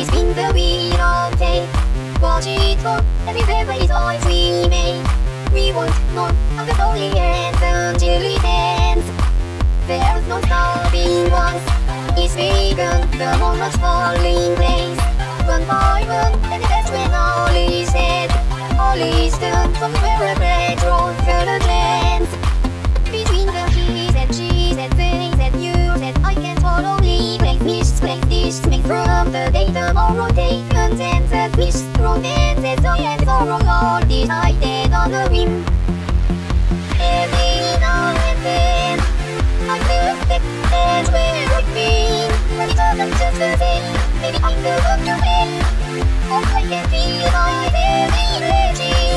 we spin the wheel of fate. Watch it fall, every is always we make. We won't know the story until it ends. There's no stopping once it's begun, the moment's falling place. One by one, and that's when all is said. All is done from where a Resolve decided on a whim. Every now and then, I knew that that we would be. But it wasn't just a thing, maybe I could look to it. Oh, I can feel my very legend.